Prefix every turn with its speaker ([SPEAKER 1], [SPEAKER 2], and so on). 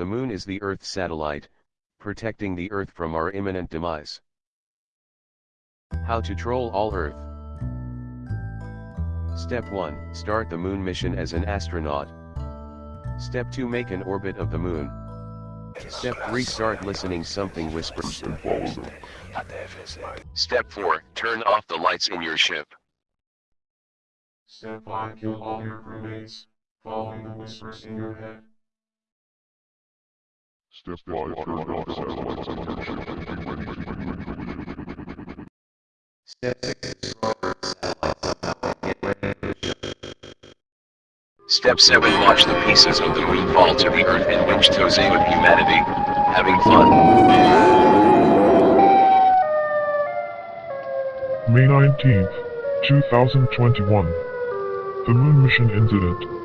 [SPEAKER 1] The moon is the Earth's satellite, protecting the Earth from our imminent demise. How to troll all Earth. Step 1. Start the moon mission as an astronaut. Step 2. Make an orbit of the moon. Step 3. Start listening something whispers. Step 4. Turn off the lights in your ship.
[SPEAKER 2] Step 5. Kill all your crewmates, following the whispers in your head.
[SPEAKER 3] Step 5. Turn off satellites on ship and be ready to move.
[SPEAKER 1] Step 6. Step 7. Watch the pieces of the moon fall to the earth and winch toze with humanity. Having fun.
[SPEAKER 3] May 19th, 2021. The Moon Mission Incident.